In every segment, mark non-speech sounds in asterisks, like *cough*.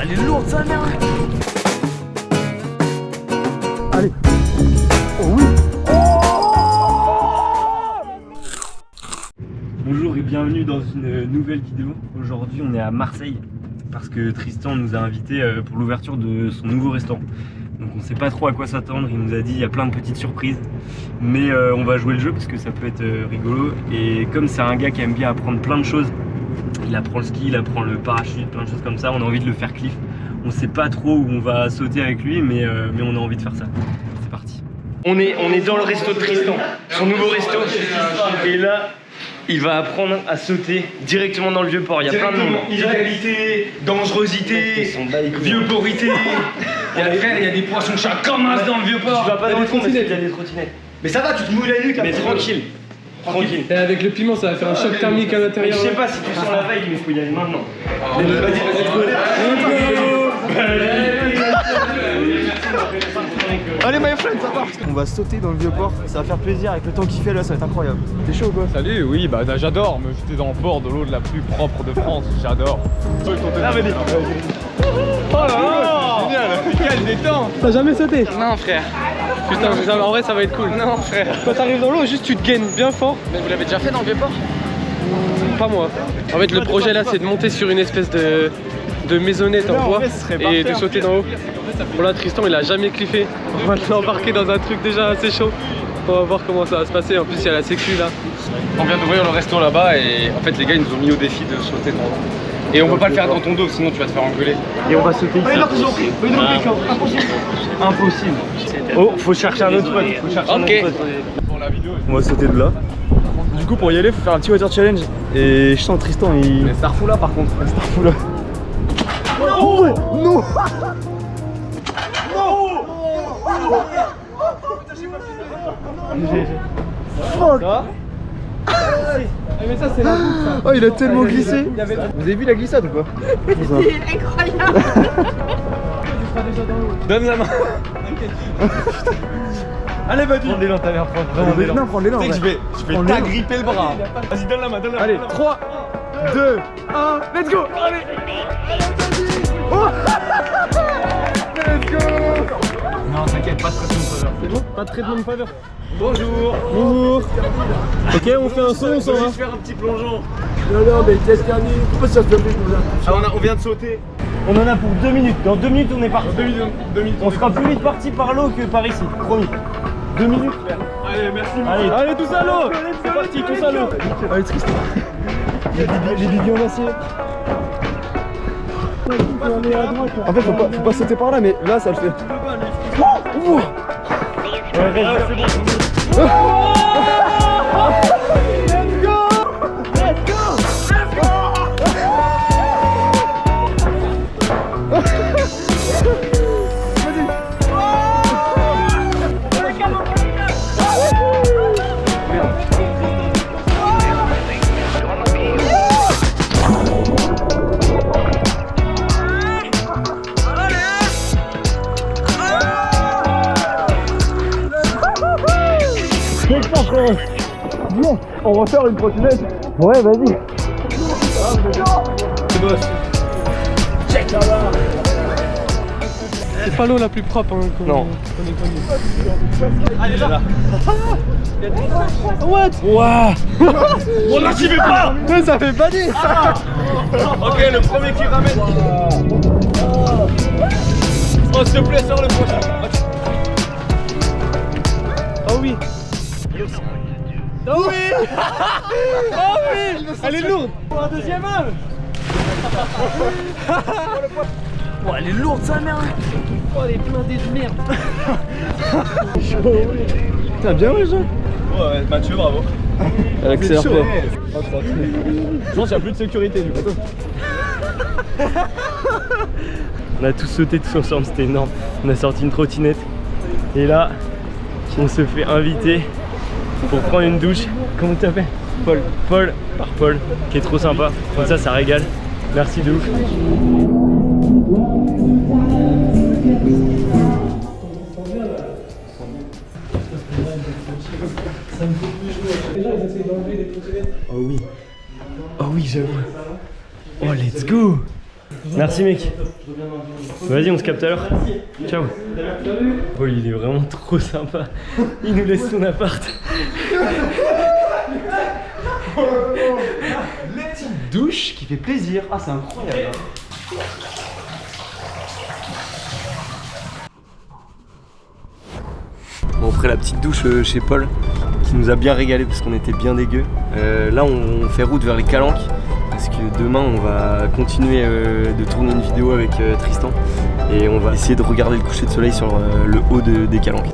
Elle est lourde Allez Bonjour et bienvenue dans une nouvelle vidéo. Aujourd'hui on est à Marseille parce que Tristan nous a invités euh, pour l'ouverture de son nouveau restaurant. Donc on sait pas trop à quoi s'attendre, il nous a dit il y a plein de petites surprises. Mais euh, on va jouer le jeu parce que ça peut être euh, rigolo. Et comme c'est un gars qui aime bien apprendre plein de choses, il apprend le ski, il apprend le parachute, plein de choses comme ça, on a envie de le faire cliff. On sait pas trop où on va sauter avec lui mais, mais on a envie de faire ça. C'est parti. On est, on est dans le resto de Tristan, son nouveau resto. Et là, il va apprendre à sauter directement dans le vieux port. Il y a plein de monde. Illégalité, dangerosité, vieux porité. *laughs* Il y a, frère, il y a des poissons chats comme as dans le vieux port. Tu vas pas dans le fond parce qu'il y a des trottinettes. Mais ça va, tu te mouilles la nuque. Mais tranquille. Tranquille. Et avec le piment, ça va faire un choc thermique à Je l'intérieur. sais pas si tu sens la veille, mais il faut y aller maintenant. Allez my friend, ça part On va sauter dans le vieux port, ça va faire plaisir avec le temps qu'il fait là, ça va être incroyable. T'es chaud quoi? Salut, oui, bah j'adore me jeter dans le port de l'eau de la plus propre de France, j'adore. Ah Oh là là Génial Quel détente T'as jamais sauté? Non frère. Putain, ça- en vrai ça va être cool. Non frère. Quand t'arrives dans l'eau, juste tu te gaines bien fort. Mais vous l'avez déjà fait dans le vieux port Pas moi. En fait le projet là c'est de monter sur une espèce de, de maisonnette en bois et de sauter d'en haut. Bon là Tristan il a jamais cliffé. On va l'embarquer dans un truc déjà assez chaud. On va voir comment ça va se passer. En plus il y a la sécu là. On vient d'ouvrir le resto là-bas et en fait les gars ils nous ont mis au défi de sauter dans l'eau. Et on peut pas le faire dans ton dos sinon tu vas te faire engueuler. Et on va sauter ici. Impossible. Oh, faut chercher un autre spot. Faut chercher un Ok. autre la vidéo, On va sauter de là. Du coup pour y aller faut faire un petit water challenge. Et je sens Tristan il. mais refoule là par contre. *laughs* Fou là. Oh ouais Non Fuck Mais ça c'est la boucle ça. Oh il a tellement glissé Vous avez vu la glissade ou pas *laughs* C'est incroyable *laughs* Donne la main Allez, vas-y. Prends l'élan, ta mère. Prends vraiment l'élan. prends l'élan Tu sais que je vais, je t'agripper le bras. Vas-y donne la main, donne la main. Allez 3, 2, 1, let's go Allez Oh *laughs* Let's go Non t'inquiète, pas de pression de faveur. C'est bon Pas de traitement de faveur Bonjour Bonjour Ok on fait un son, on s'en va faire un petit plongeon. Non non mais pourquoi ça se fait Ah, on, a- on vient de sauter. On en a pour deux minutes. Dans deux minutes, on est parti. Deux minutes, deux minutes. On sera plus vite parti par l'eau que par ici. Promis. Deux minutes. Allez, merci. Allez. Allez tous à l'eau C'est parti, tous à l'eau Allez Les bidons- Les bidons en acier En fait faut pas, faut pas sauter par là mais là ça le fait Ouh. Ouais, reste, c'est bon. Bon, une trottinette Ouais vas-y C'est pas l'eau la plus propre hein, qu'on- Non. qu'on ait connue. Ouah. *laughs* On là, j'y vais pas. Mais ça fait bader Ok, le premier qui ramène. Oh, s'il te plaît, sors le prochain. Oh oui Oh oui *laughs* Oh oui Elle est lourde Pour un deuxième homme. *laughs* Oh, elle est lourde sa mère. Oh les blindés de merde *laughs* T'as bien ouais Jean Ouais, Mathieu, bravo. Elle accélère chaud, pas. ouais. Je pense qu'il n'y a plus de sécurité du coup. On a tous sauté tous ensemble, c'était énorme. On a sorti une trottinette. Et là, on se fait inviter pour prendre une douche. Comment tu t'appelles Paul. Paul, par Paul, qui est trop sympa. Comme ça, ça régale. Merci de ouf. Oh oui. Oh oui, j'avoue. Oh, let's go Merci mec. Vas-y, on se capte à l'heure. Ciao. Oh, il est vraiment trop sympa. Il nous laisse son appart. Douche qui fait plaisir. Ah, c'est incroyable. Bon, on ferait la petite douche euh, chez Paul, qui nous a bien régalé parce qu'on était bien dégueu. Euh, là, on fait route vers les Calanques, parce que demain, on va continuer euh, de tourner une vidéo avec Tristan. Et on va essayer de regarder le coucher de soleil sur le haut de- des Calanques.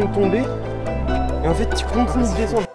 De tomber. Et en fait, tu continues de descendre.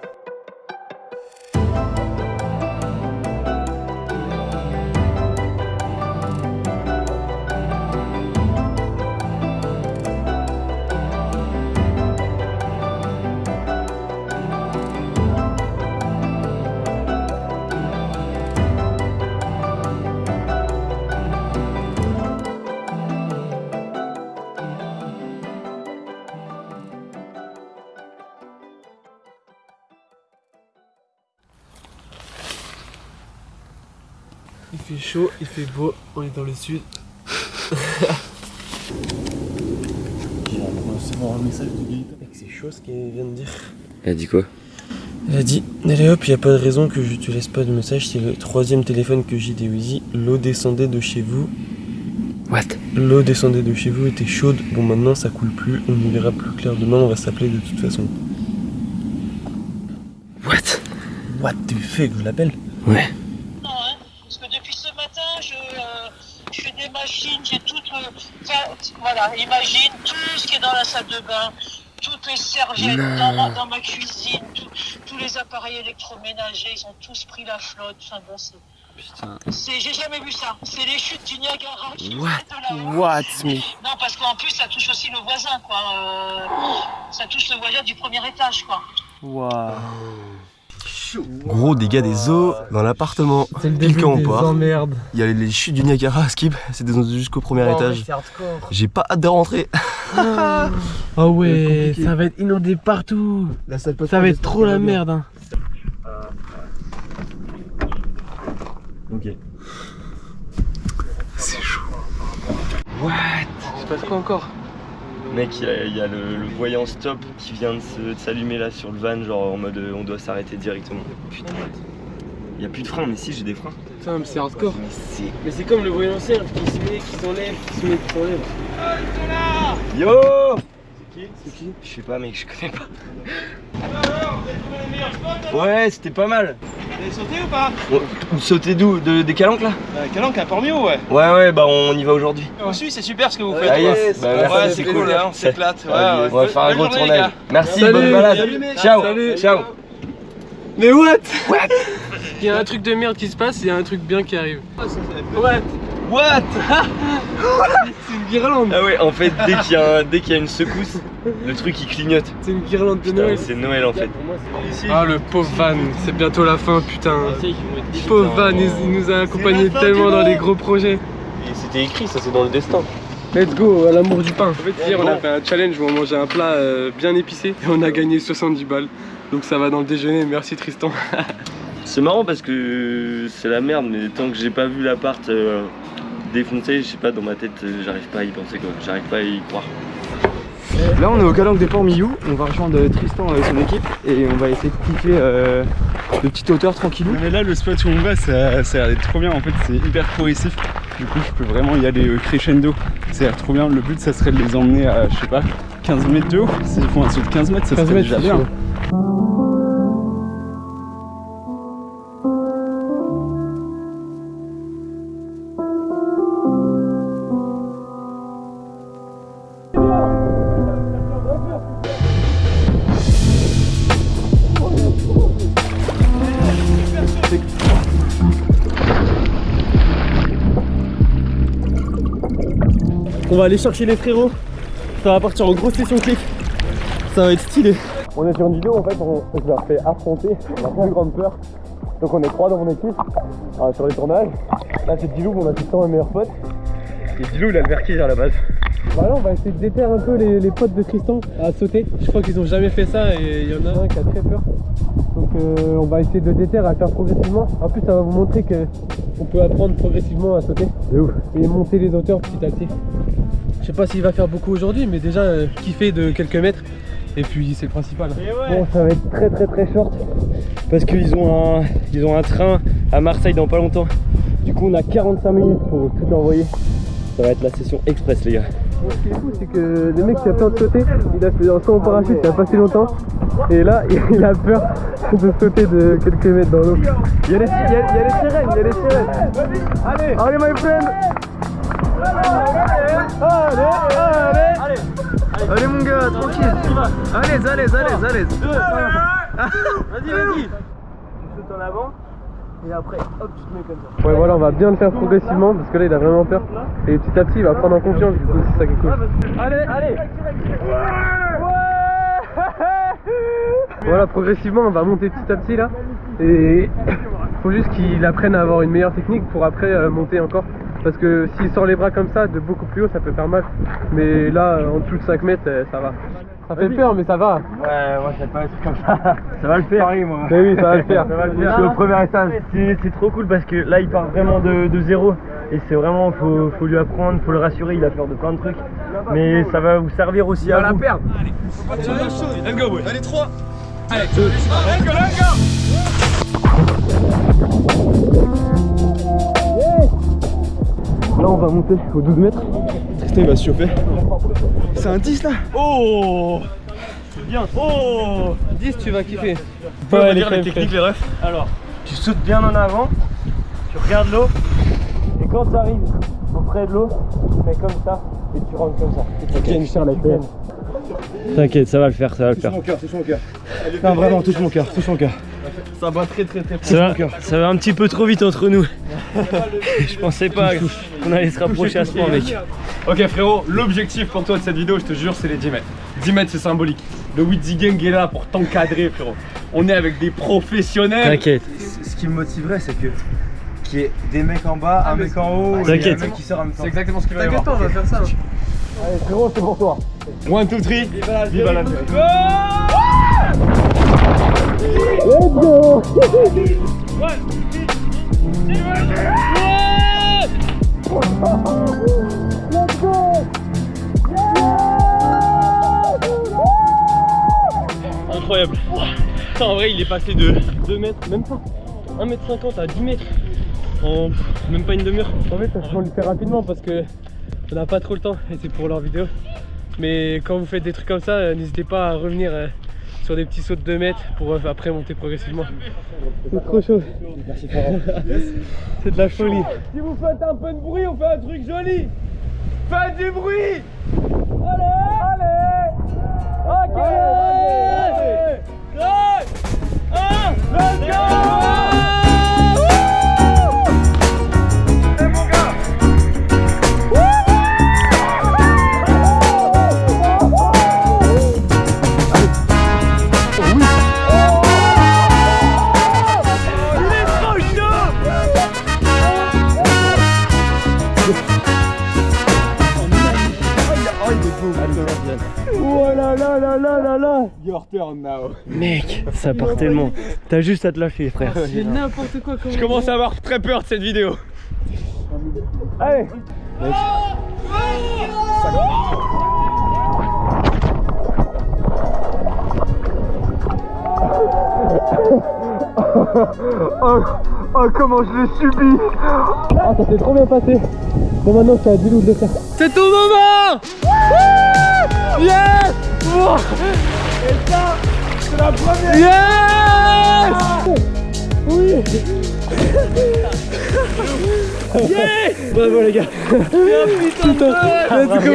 Il fait chaud, il fait beau, on est dans le sud. C'est chaud ce qu'elle vient de dire. Elle a dit quoi? Elle a dit Allez hop, y a pas de raison que je te laisse pas de message, c'est le troisième téléphone que j'ai des Wheezy. L'eau descendait de chez vous. What? L'eau descendait de chez vous, était chaude. Bon maintenant ça coule plus, on y verra plus clair demain, on va s'appeler de toute façon. What? What the fuck, je l'appelle? Ouais. Non, hein, parce que depuis ce matin, je, euh, je fais des machines, j'ai tout. enfin, voilà, imagine tout ce qui est dans la salle de bain, toutes les serviettes dans ma, dans ma cuisine, tout- tous les appareils électroménagers, ils ont tous pris la flotte. Enfin bon, c'est. C'est, j'ai jamais vu ça. C'est les chutes du Niagara What? What me Non, parce qu'en plus, ça touche aussi le voisin, quoi. euh, ça touche le voisin du premier étage, quoi. Gros dégâts des eaux dans l'appartement. C'est le Pile début quand on des part. emmerdes. Il y a les chutes du Niagara skip, c'est des- jusqu'au premier étage. J'ai pas hâte de rentrer. Oh *laughs* ouais, ça va être inondé partout. Ça va être trop la merde. Hein. Ok. Je passe quoi encore? Mec, il y a, il y a le, le voyant stop qui vient de s'allumer là sur le van, genre en mode euh, on doit s'arrêter directement. Putain. Il y a plus de freins, mais si j'ai des freins. Putain, mais c'est hardcore. Mais c'est. Mais c'est comme le voyant serve qui se met, qui s'enlève, qui se met, qui s'enlève. Yo Je sais pas, mec, je connais pas. Ouais, c'était pas mal. Vous avez sauté ou pas On, sauter d'où de, Des calanques là euh, Calanque à Port-Mio, ouais. Ouais, ouais, bah on y va aujourd'hui. Aussi, c'est super ce que vous faites. Ah ouais. yes, bah, merci, Ouais, c'est cool. cool, hein, on s'éclate. Ouais, ouais. On va faire un gros tournage. Merci, Salut. bonne balade. Salut, mec. Ciao, Salut. ciao. Mais what Il y a un truc de merde qui se passe, il y a un truc bien qui arrive. What What *laughs* *laughs* C'est une guirlande Ah ouais, en fait, dès qu'il y, a un- dès qu'il y a une secousse, le truc il clignote. C'est une guirlande de Noël. c'est Noël en fait. Ah le pauvre Van, c'est bientôt la fin putain. Pauvre Van, il, il nous a accompagnés tellement dans les gros projets. C'était écrit, ça c'est dans le destin. Let's go, à l'amour du pain. En fait, hier, on a fait un challenge où on mangeait un plat euh, bien épicé et on a gagné 70 balles. Donc ça va dans le déjeuner, merci Tristan. C'est marrant parce que c'est la merde, mais tant que j'ai pas vu l'appart euh, défoncé, je sais pas, dans ma tête, euh, j'arrive pas à y penser quoi. J'arrive pas à y croire. Là on est au Calanque des Ports Miou, on va rejoindre Tristan avec son équipe et on va essayer de kiffer euh, de petite hauteur tranquillou. Mais là, le spot où on va, ça, ça a l'air d'être trop bien. En fait, c'est hyper progressif. Du coup, je peux vraiment y aller euh, crescendo. Ça a l'air trop bien. Le but, ça serait de les emmener à, je sais pas, 15 mètres de haut. S'ils font un saut de 15 mètres, ça 15 serait mètres, déjà bien. On va aller chercher les frérots. Ça va partir en grosse session clip. Ça va être stylé. On est sur une vidéo en fait, on, je leur fais affronter, on a plus grande peur. Donc on est trois dans mon équipe. Ah, sur les tournages, là c'est Dilou, mon assistant et meilleur pote. Et Dilou, il a le vertige à la base. Bah là, on va essayer de déterrer un peu les, les potes de Tristan à sauter. Je crois qu'ils ont jamais fait ça et il y en a un qui a très peur. Donc euh, on va essayer de déterrer à faire progressivement. En plus, ça va vous montrer que on peut apprendre progressivement à sauter. Et monter les hauteurs petit à petit. Je sais pas s'il va faire beaucoup aujourd'hui, mais déjà euh, kiffer de quelques mètres. Et puis c'est le principal. Bon, ça va être très très très short parce qu'ils ont un ils ont un train à Marseille dans pas longtemps. Du coup, on a 45 minutes pour tout envoyer. Ça va être la session express, les gars. Ce qui est fou, c'est que le mec qui a peur de sauter, il a fait un saut en parachute il a pas si longtemps. Et là, *laughs* il a peur de sauter de quelques mètres dans l'eau. Il y a les, il y a, il y a les sirènes, il y a les sirènes. Allez, allez, my friend. Allez, allez, allez, mon gars, tranquille. Allez, allez, allez, allez. Vas-y, vas-y. Tu sautes en avant et après, hop, tu te mets comme ça. Ouais, voilà, on va bien le faire progressivement parce que là, il a vraiment peur. Et petit à petit, il va prendre en confiance. Du coup, c'est ça qui est cool. Allez, allez. Voilà, progressivement, on va monter petit à petit là. Et faut juste qu'il apprenne à avoir une meilleure technique pour après euh, monter encore. Parce que s'il sort les bras comme ça, de beaucoup plus haut, ça peut faire mal. Mais là, en dessous de 5 mètres, euh, ça va. Ça fait peur, mais ça va. Ouais, moi j'aime pas les trucs comme ça. *laughs* Ça va le faire. Pareil, moi. Mais oui, ça va le faire. *laughs* Ça va le faire. Je suis au premier étage. C'est trop cool parce que là, il part vraiment de, de zéro. Et c'est vraiment, faut, faut lui apprendre, faut le rassurer. Il a peur de plein de trucs. Mais ça va vous servir aussi à vous. perdre. Là, on va monter aux 12 mètres. Tristan il va se chauffer. C'est un 10 là Oh C'est bien. Oh 10, tu vas kiffer. On va dire les techniques, les refs. Alors, tu sautes bien en avant, tu regardes l'eau, et quand tu arrives auprès de l'eau, tu fais comme ça, et tu rentres comme ça. T'inquiète, ça va le faire, ça va le faire. mon cœur, touche mon cœur. Non, vraiment, touche mon cœur, touche mon cœur. Ça va très très très Ça va, ça va un petit peu trop vite entre nous. *laughs* Je pensais pas qu'on allait se rapprocher à ce point, mec. Ok frérot, l'objectif pour toi de cette vidéo, je te jure, c'est les 10 mètres. 10 mètres, c'est symbolique. Le Witzy Gang est là pour t'encadrer, frérot. On est avec des professionnels. T'inquiète. Ce qui me motiverait, c'est que qu'il y ait des mecs en bas, un mec en haut, et T'inquiète. un mec qui sort en même temps. C'est exactement ce qu'il va y avoir. on va faire ça. Allez frérot, c'est pour toi. 1, 2, 3, viva la Incroyable. Putain, en vrai, il est passé de 2 mètres, même pas 1 mètre 50 à 10 mètres en même pas une demi-heure. En fait, on le fait rapidement parce que on n'a pas trop le temps et c'est pour leur vidéo. Mais quand vous faites des trucs comme ça, euh, n'hésitez pas à revenir euh, sur des petits sauts de 2 mètres pour euh, après monter progressivement. C'est trop chaud. *laughs* c'est de la folie. Si vous faites un peu de bruit, on fait un truc joli. Faites du bruit Allez Allez Ok Allez Allez 1 Let's go ça part tellement. T'as juste à te lâcher, frère. C'est n'importe quoi comme Je commence à avoir très peur de cette vidéo. Allez. Oh, oh, comment je l'ai subi. Ah ça s'est trop bien passé. Bon maintenant c'est à Dilou de le faire C'est ton moment. Yes. Et ça c'est la première Yes Oui Yes Bravo les gars Putain, let's go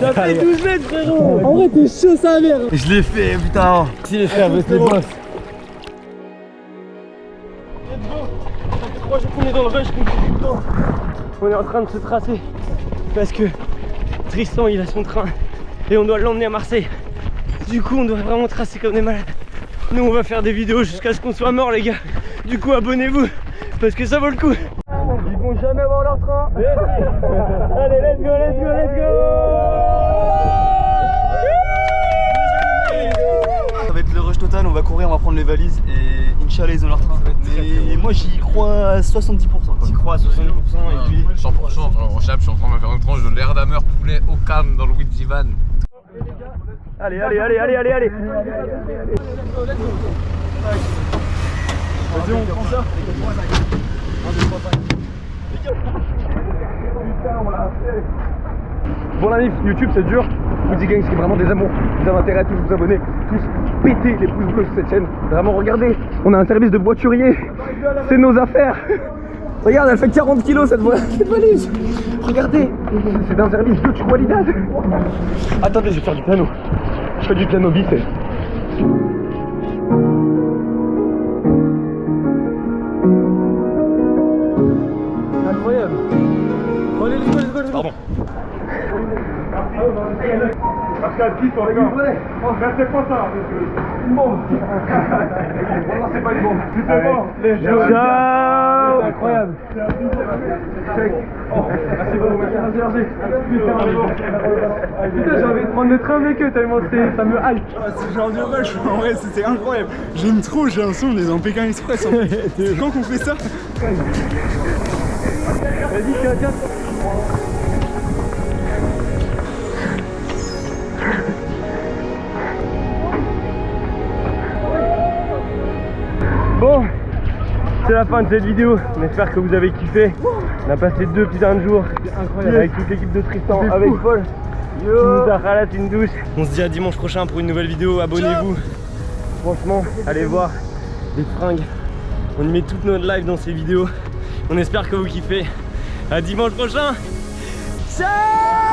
T'as fait 12 mètres frérot En vrai t'es chaud sa mère Je l'ai fait, putain. Si les frères, vous les boss Moi je est dans le rush qu'on le. On est en train de se tracer parce que Tristan il a son train et on doit l'emmener à Marseille. Du coup on doit vraiment tracer comme des malades. Nous on va faire des vidéos jusqu'à ce qu'on soit mort les gars. Du coup abonnez-vous parce que ça vaut le coup. Ils vont jamais avoir leur train. *laughs* Allez, let's go, let's go, let's go. Ça va être le rush total, on va courir, on va prendre les valises et Inch'Allah ils ont leur train. Mais moi j'y crois à 70%. J'y crois à 70% et puis 100%, frère, en chap, je suis en train de me faire une tranche de l'air d'ameur poulet au calme dans le Widzivan. Allez, allez, allez, allez, allez, allez. Vas-y on prend ça. Bon la mif, YouTube c'est dur. Woody Gang c'est vraiment des amours. Vous avez intérêt à tous vous abonner, tous péter les pouces bleus sur cette chaîne. Vraiment regardez, on a un service de voiturier. C'est nos affaires. Regarde, elle fait 40 kilos cette, *laughs* cette valise. Regardez, c'est un service de qualidad. Attendez, je vais faire du piano. Je fais du piano biffé. Incroyable. Allez, let's go, let's go, let's go. Pardon. Pascal, qui sont les gars Restez pas ça Une bombe *laughs* Non, c'est pas une bombe C'est bon Ciao Incroyable merci beaucoup, merci, merci Putain, j'ai envie de prendre le train avec eux tellement c'est- ça me hype J'en reviens pas, je- en vrai c'était incroyable. J'aime trop, j'ai l'impression qu'on est dans Pékin Express en fait. *laughs* C'est quand qu'on fait ça? Vas-y, tiens, tiens. Bon, c'est la fin de cette vidéo. On espère que vous avez kiffé. On a passé deux putains de jours avec toute l'équipe de Tristan, avec Paul. Qui nous a ralaté une douche. On se dit à dimanche prochain pour une nouvelle vidéo. Abonnez-vous. Franchement, allez voir des fringues. On y met toutes nos lives dans ces vidéos. On espère que vous kiffez. À dimanche prochain. Ciao